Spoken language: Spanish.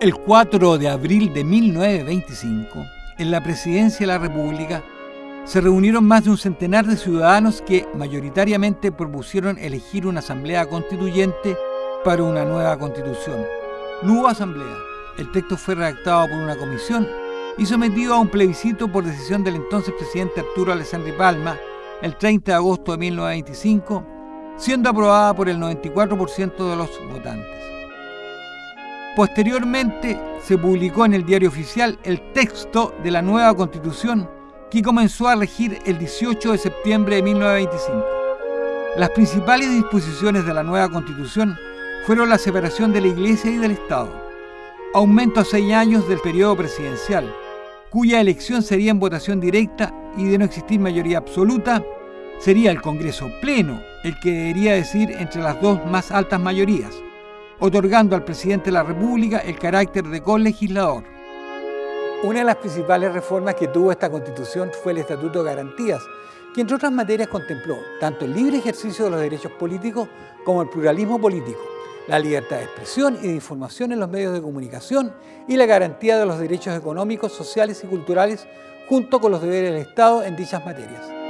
El 4 de abril de 1925, en la presidencia de la República, se reunieron más de un centenar de ciudadanos que mayoritariamente propusieron elegir una asamblea constituyente para una nueva constitución. No hubo asamblea. El texto fue redactado por una comisión y sometido a un plebiscito por decisión del entonces presidente Arturo Alessandri Palma el 30 de agosto de 1925, siendo aprobada por el 94% de los votantes. Posteriormente se publicó en el diario oficial el texto de la nueva constitución que comenzó a regir el 18 de septiembre de 1925. Las principales disposiciones de la nueva constitución fueron la separación de la Iglesia y del Estado, aumento a seis años del periodo presidencial, cuya elección sería en votación directa y de no existir mayoría absoluta, sería el Congreso Pleno el que debería decidir entre las dos más altas mayorías, otorgando al presidente de la República el carácter de colegislador. Una de las principales reformas que tuvo esta Constitución fue el Estatuto de Garantías, que entre otras materias contempló tanto el libre ejercicio de los derechos políticos como el pluralismo político, la libertad de expresión y de información en los medios de comunicación y la garantía de los derechos económicos, sociales y culturales junto con los deberes del Estado en dichas materias.